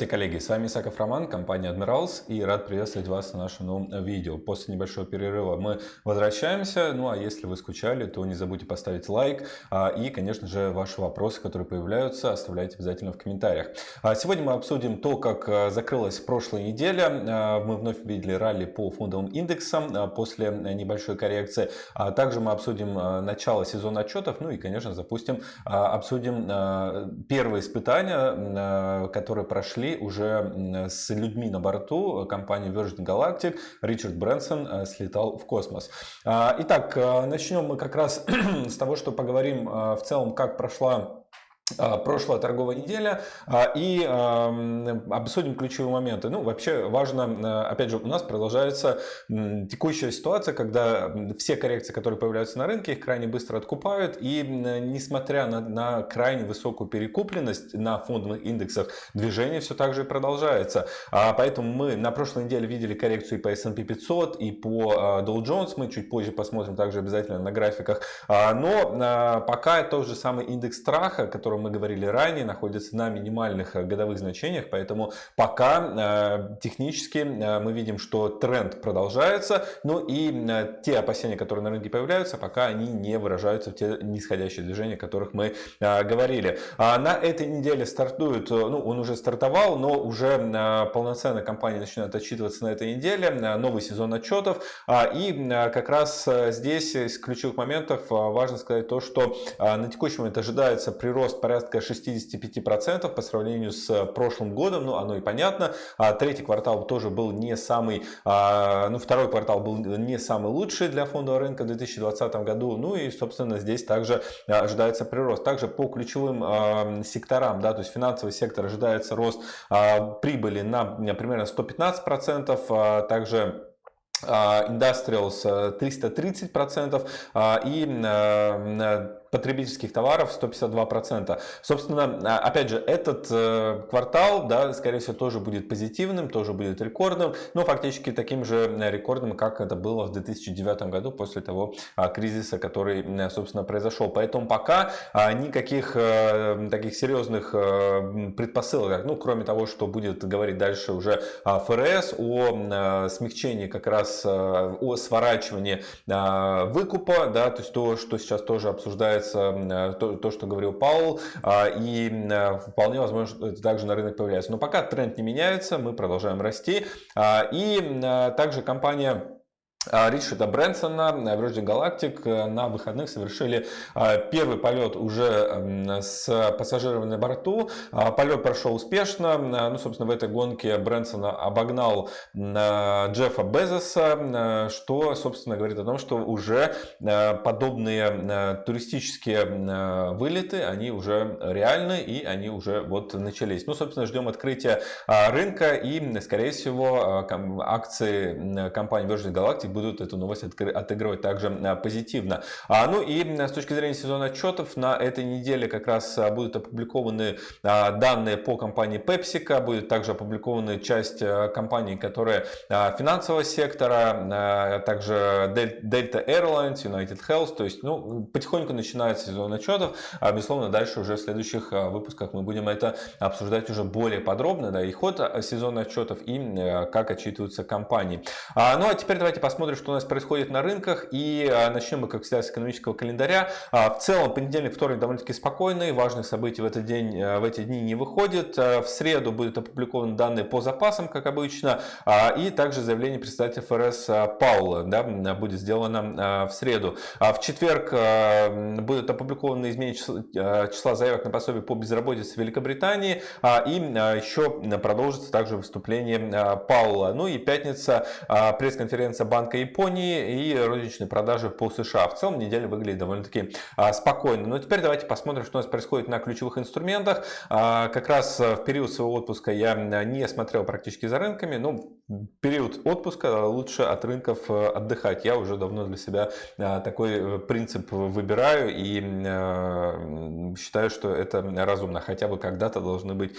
Здравствуйте, коллеги! С вами Исаков Роман, компания Admirals и рад приветствовать вас на нашем новом видео. После небольшого перерыва мы возвращаемся, ну а если вы скучали, то не забудьте поставить лайк а, и, конечно же, ваши вопросы, которые появляются, оставляйте обязательно в комментариях. А, сегодня мы обсудим то, как а, закрылась прошлая неделя. Мы вновь видели ралли по фондовым индексам после небольшой коррекции. Также мы обсудим начало сезона отчетов, ну и, конечно, запустим, обсудим первые испытания, которые прошли уже с людьми на борту компании Virgin Galactic. Ричард Брэнсон э, слетал в космос. А, итак, э, начнем мы как раз с того, что поговорим э, в целом, как прошла а, прошлая торговая неделя а, и обсудим ключевые моменты. Ну, вообще важно, опять же, у нас продолжается текущая ситуация, когда все коррекции, которые появляются на рынке, их крайне быстро откупают. И несмотря на, на крайне высокую перекупленность на фондовых индексах, движение все так же продолжается. А, поэтому мы на прошлой неделе видели коррекцию и по S&P 500, и по Dow Jones. Мы чуть позже посмотрим также обязательно на графиках. Но пока тот же самый индекс страха, который мы говорили ранее, находится на минимальных э, годовых значениях, поэтому пока э, технически э, мы видим, что тренд продолжается, ну и те опасения, которые на рынке появляются, пока они не выражаются в те нисходящие движения, о которых мы говорили. А на этой неделе стартует, ну он уже стартовал, но уже полноценно компания начинает отчитываться на этой неделе, новый сезон отчетов, а, и как раз здесь из ключевых моментов важно сказать то, что на текущий момент ожидается прирост порядка 65% по сравнению с прошлым годом, ну оно и понятно. А третий квартал тоже был не самый, а, ну второй квартал был не самый лучший для фондового рынка в 2020 году, ну и собственно здесь также ожидается прирост. Также по ключевым а, секторам, да, то есть финансовый сектор ожидается рост прибыли на примерно 115%, также Industrials 330% и потребительских товаров 152%. Собственно, а, опять же, этот э, квартал, да, скорее всего, тоже будет позитивным, тоже будет рекордным, но фактически таким же э, рекордным, как это было в 2009 году после того а, кризиса, который, собственно, произошел. Поэтому пока а, никаких э, таких серьезных предпосылок, ну, кроме того, что будет говорить дальше уже ФРС о смягчении как раз о сворачивании выкупа, да, то есть то, что сейчас тоже обсуждается появляется то, то что говорил Паул, а, и вполне возможно, это также на рынок появляется. Но пока тренд не меняется, мы продолжаем расти. А, и также компания Ричарда Брэнсона, э, Virgin Galactic э, на выходных совершили а, первый полет уже с пассажирами на борту. А, полет прошел успешно. Ну, собственно, в этой гонке Брэнсон обогнал Джеффа Безоса, что, собственно, говорит о том, что уже подобные туристические вылеты, они уже реальны и они уже вот начались. Ну, собственно, ждем открытия рынка и, скорее всего, акции компании Virgin Galactic будут эту новость отыгрывать также а, позитивно. А, ну и с точки зрения сезона отчетов, на этой неделе как раз а, будут опубликованы данные по компании PepsiCo, будет также опубликована часть компаний, которые финансового сектора, также Delta Airlines, United Health, то есть ну, потихоньку начинается сезон отчетов, а безусловно дальше уже в следующих выпусках мы будем это обсуждать уже более подробно, да, и ход сезона отчетов, и как отчитываются компании. Ну а теперь давайте посмотрим посмотрим, что у нас происходит на рынках. И а, начнем мы, как всегда, с экономического календаря. А, в целом, понедельник, вторник довольно-таки спокойный. Важных событий в, этот день, а, в эти дни не выходит. В среду будут опубликованы данные по запасам, как обычно. И также заявление представителя ФРС Паула да, будет сделано в среду. В четверг будут опубликованы изменения числа, числа заявок на пособие по безработице в Великобритании. И еще продолжится также выступление Паула. Ну и пятница пресс-конференция Банка Банка Японии и розничные продажи по США. В целом неделя выглядит довольно-таки а, спокойно. Но теперь давайте посмотрим, что у нас происходит на ключевых инструментах. А, как раз в период своего отпуска я не смотрел практически за рынками. Ну, период отпуска лучше от рынков отдыхать. Я уже давно для себя такой принцип выбираю и считаю, что это разумно. Хотя бы когда-то должны быть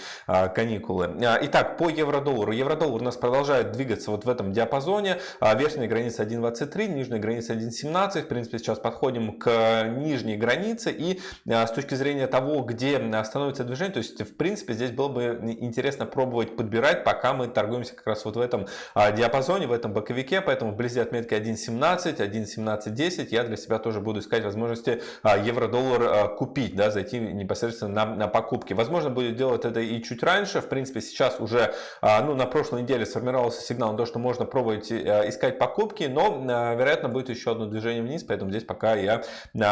каникулы. Итак, по евро-доллару. Евро-доллар у нас продолжает двигаться вот в этом диапазоне. Верхняя граница 1.23, нижняя граница 1.17. В принципе, сейчас подходим к нижней границе. И с точки зрения того, где становится движение, то есть, в принципе, здесь было бы интересно пробовать подбирать, пока мы торгуемся как раз вот в этом диапазоне, в этом боковике. Поэтому вблизи отметки 1.17, 1.17.10 я для себя тоже буду искать возможности евро-доллар купить, да, зайти непосредственно на, на покупки. Возможно, будет делать это и чуть раньше. В принципе, сейчас уже ну, на прошлой неделе сформировался сигнал на то, что можно пробовать искать покупки, но, вероятно, будет еще одно движение вниз, поэтому здесь пока я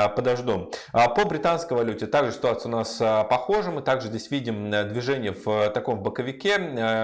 подожду. По британской валюте также ситуация у нас похожа. Мы также здесь видим движение в таком боковике.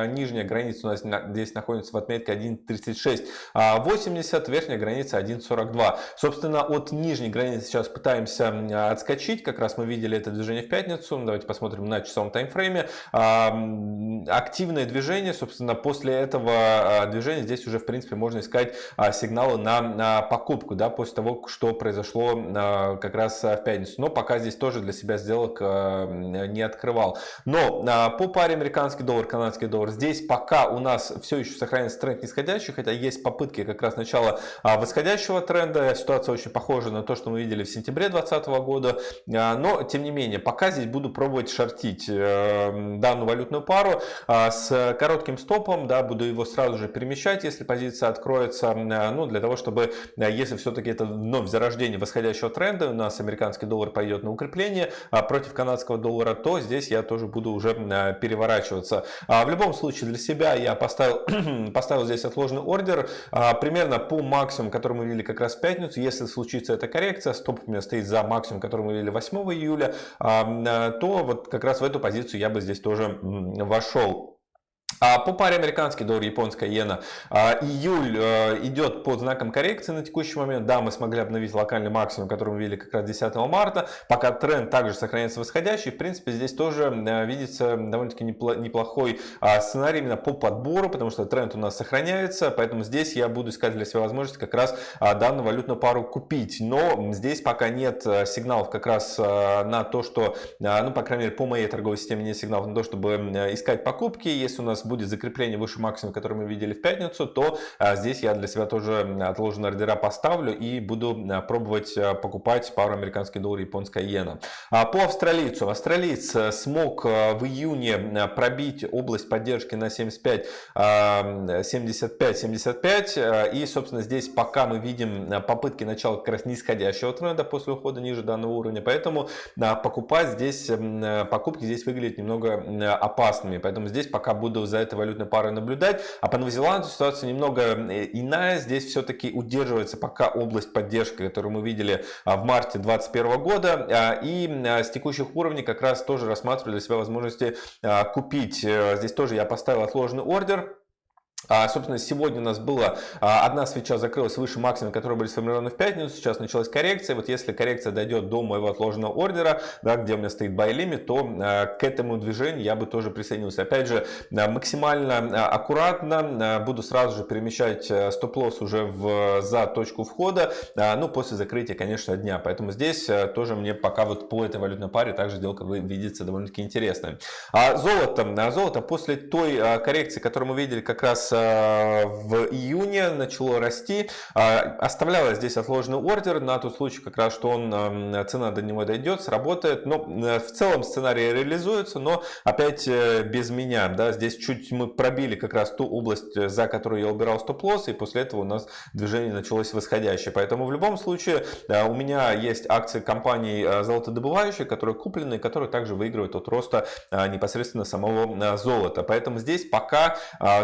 Нижняя граница у нас здесь находится в отметке 1.3680, верхняя граница 1.42. Собственно, от нижней границы сейчас пытаемся отскочить. Как раз мы видели это движение в пятницу. Давайте посмотрим на часовом таймфрейме. Активное движение, собственно, после этого движения здесь уже, в принципе, можно искать сигналы на покупку, да, после того, что произошло как раз в пятницу. Но пока здесь тоже для себя сделок не открывал. Но по паре американский доллар, канадский доллар, здесь пока у нас все еще сохраняется тренд нисходящий, хотя есть попытки как раз начала восходящего тренда. Ситуация очень похожа на то, что мы видели в сентябре 2020 года. Но, тем не менее, пока здесь буду пробовать шортить э, данную валютную пару с коротким стопом, да, буду его сразу же перемещать, если позиция откроется, ну, для того, чтобы, если все-таки это вновь зарождение восходящего тренда, у нас американский доллар пойдет на укрепление против канадского доллара, то здесь я тоже буду уже переворачиваться. В любом случае, для себя я поставил, поставил здесь отложенный ордер, примерно по максимуму, который мы видели как раз в пятницу, если случится эта коррекция, стоп у меня стоит за максимум, который мы видели 8 июля, то вот как раз в эту позицию я бы здесь тоже вошел. А по паре американский доллар, японская иена, а, июль э, идет под знаком коррекции на текущий момент. Да, мы смогли обновить локальный максимум, который мы видели как раз 10 марта. Пока тренд также сохраняется восходящий. В принципе, здесь тоже э, видится довольно-таки неплохой а, сценарий именно по подбору, потому что тренд у нас сохраняется. Поэтому здесь я буду искать для себя возможность как раз данную валютную пару купить. Но здесь пока нет э, сигналов как раз на то, что, ну, по крайней мере, по моей торговой системе нет сигналов на то, чтобы искать покупки. Если у нас будет закрепление выше максимума, который мы видели в пятницу, то а, здесь я для себя тоже отложенные ордера поставлю и буду а, пробовать а, покупать пару американский доллар, японская иена. По австралийцу. Австралиец смог в июне пробить область поддержки на 75, 75, 75 и, собственно, здесь пока мы видим попытки начала как раз нисходящего тренда после ухода ниже данного уровня, поэтому покупать здесь, покупки здесь выглядят немного опасными, поэтому здесь пока буду за этой валютной парой наблюдать. А по Новозеландию ситуация немного э, иная. Здесь все-таки удерживается пока область поддержки, которую мы видели а, в марте 2021 года. А, и а, с текущих уровней как раз тоже рассматриваю для себя возможности купить. Э, здесь тоже я поставил отложенный ордер. А, собственно, сегодня у нас была а, одна свеча закрылась выше максимума, которые были сформированы в пятницу. Сейчас началась коррекция. Вот если коррекция дойдет до моего отложенного ордера, да, где у меня стоит buy limit, то а, к этому движению я бы тоже присоединился. Опять же, максимально аккуратно буду сразу же перемещать стоп-лосс уже в, за точку входа, ну, после закрытия, конечно, дня. Поэтому здесь тоже мне пока вот по этой валютной паре также сделка видится довольно-таки интересной. А золото, золото после той коррекции, которую мы видели как раз в июне начало расти. А, оставляла здесь отложенный ордер на тот случай, как раз, что он, цена до него дойдет, сработает. Но э, в целом сценарий реализуется, но опять э, без меня. Да, здесь чуть мы пробили как раз ту область, э, за которую я убирал стоп-лосс, и после этого у нас движение началось восходящее. Поэтому в любом случае у меня есть акции компаний золотодобывающих, которые куплены, которые также выигрывают от роста непосредственно самого золота. Поэтому здесь пока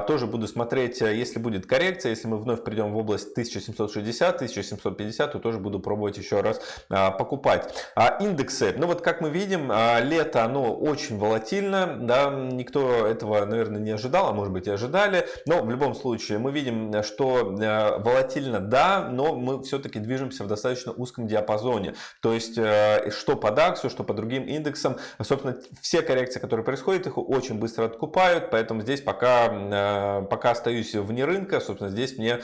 тоже буду смотреть, если будет коррекция, если мы вновь придем в область 1760-1750, то тоже буду пробовать еще раз а, покупать. А индексы, ну вот как мы видим, а, лето оно очень волатильно, да, никто этого, наверное, не ожидал, а может быть и ожидали, но в любом случае мы видим, что а, волатильно, да, но мы все-таки движемся в достаточно узком диапазоне, то есть что по DAX, что по другим индексам, собственно, все коррекции, которые происходят, их очень быстро откупают, поэтому здесь пока, пока пока остаюсь вне рынка, собственно, здесь мне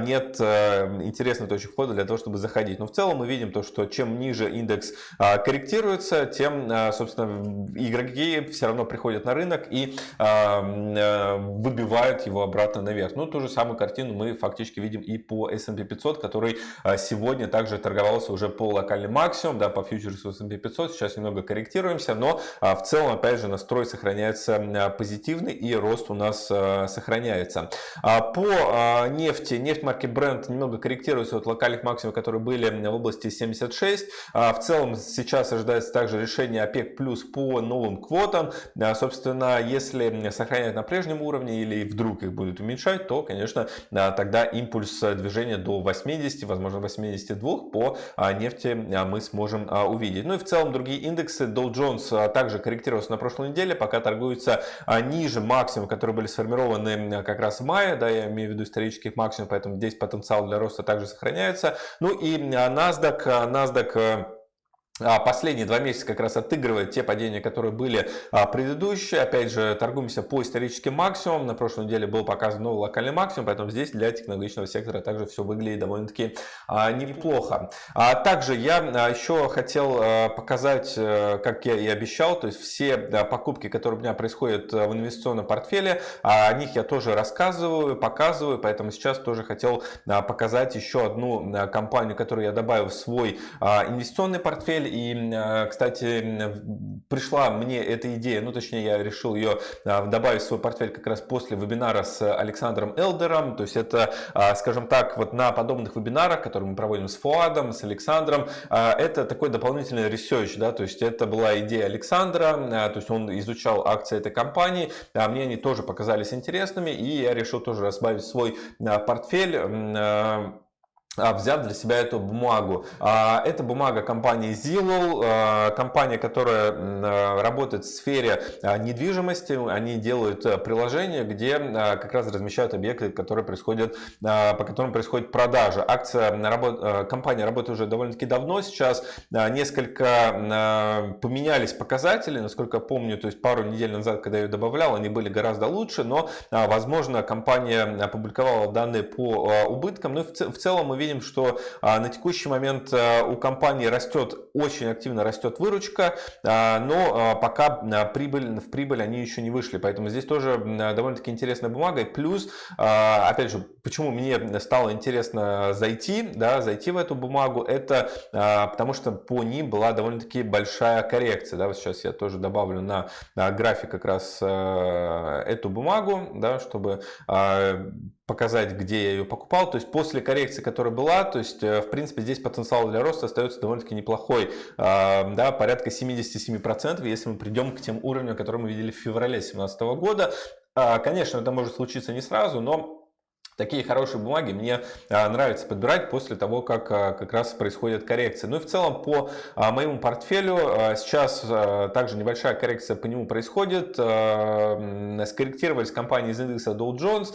нет интересной точки входа для того, чтобы заходить. Но в целом мы видим то, что чем ниже индекс корректируется, тем, собственно, игроки все равно приходят на рынок и выбивают его обратно наверх. Ну, ту же самую картину мы фактически видим и по S&P 500, который сегодня также торговался уже по локальным максимум, да, по фьючерсу S&P 500. Сейчас немного корректируемся, но в целом, опять же, настрой сохраняется позитивный и рост у нас сохраняется. По нефти, нефть марки Brent немного корректируется от локальных максимумов, которые были в области 76. В целом сейчас ожидается также решение ОПЕК плюс по новым квотам. Собственно, если сохранять на прежнем уровне или вдруг их будут уменьшать, то, конечно, тогда импульс движения до 80, возможно 82 по нефти мы сможем увидеть. Ну и в целом другие индексы. Dow Jones также корректировался на прошлой неделе, пока торгуется ниже максимум, которые были сформированы как раз в мае, да, я имею в виду исторических максимум, поэтому здесь потенциал для роста также сохраняется. Ну и NASDAQ, NASDAQ а, последние два месяца как раз отыгрывает те падения, которые были а, предыдущие. Опять же, торгуемся по историческим максимумам. На прошлой неделе был показан новый локальный максимум, поэтому здесь для технологичного сектора также все выглядит довольно-таки а, неплохо. Также я еще хотел показать, э, как я и обещал, то есть все покупки, которые у меня происходят в инвестиционном портфеле, о них я тоже рассказываю, показываю, поэтому сейчас тоже хотел показать еще одну компанию, которую я добавил в свой инвестиционный портфель и, э, кстати, пришла мне эта идея, ну точнее я решил ее э, добавить в свой портфель как раз после вебинара с Александром Элдером. То есть это, э, скажем так, вот на подобных вебинарах, которые мы проводим с Фуадом, с Александром, это такой дополнительный research, да, то есть это была идея Александра, то есть он изучал акции этой компании, а мне они тоже показались интересными, и я решил тоже разбавить свой портфель а, взяв для себя эту бумагу. А, это бумага компании Zillow, а, компания, которая работает в сфере недвижимости. Они делают приложение, где как раз размещают объекты, которые происходят, по которым происходит продажа. Акция, компания работает уже довольно-таки давно. Сейчас несколько поменялись показатели, насколько помню, то есть пару недель назад, когда я ее добавлял, они были гораздо лучше, но, возможно, компания опубликовала данные по убыткам. Ну и в целом мы видим, видим, что а, на текущий момент а, у компании растет, очень активно растет выручка, а, но пока прибыль, в прибыль они еще не вышли. Поэтому здесь тоже довольно-таки интересная бумага. И плюс, опять же, почему мне стало интересно зайти, да, зайти в эту бумагу, это потому что по ним была довольно-таки большая коррекция. Да, вот сейчас я тоже добавлю на, на график как раз эту бумагу, да, чтобы показать, где я ее покупал. То есть после коррекции, которая была, то есть э, в принципе здесь потенциал для роста остается довольно-таки неплохой, да, порядка 77%, если мы придем к тем уровням, которые мы видели в феврале 2017 года. А, конечно, это может случиться не сразу, но Такие хорошие бумаги мне а, нравится подбирать после того, как а, как раз происходит коррекция. Ну и в целом по а, моему портфелю сейчас также небольшая коррекция по нему происходит. Скорректировались компании из индекса Dow Jones.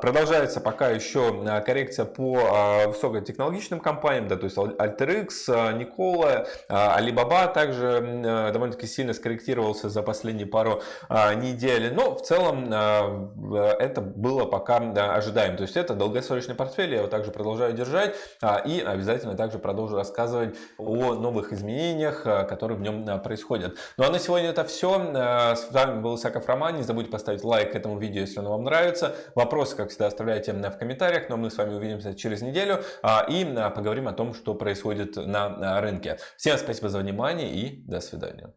Продолжается пока еще коррекция по высокотехнологичным компаниям, да, то есть AlterX, Nikola, Alibaba также довольно-таки сильно скорректировался за последние пару недель. Но в целом это было пока ожидаемо то есть это долгосрочный портфель, я его также продолжаю держать а, и обязательно также продолжу рассказывать о новых изменениях, а, которые в нем а, происходят. Ну а на сегодня это все. С вами был Исаков Роман. Не забудьте поставить лайк этому видео, если оно вам нравится. Вопросы, как всегда, оставляйте в комментариях, но мы с вами увидимся через неделю и поговорим о том, что происходит на рынке. Всем спасибо за внимание и до свидания.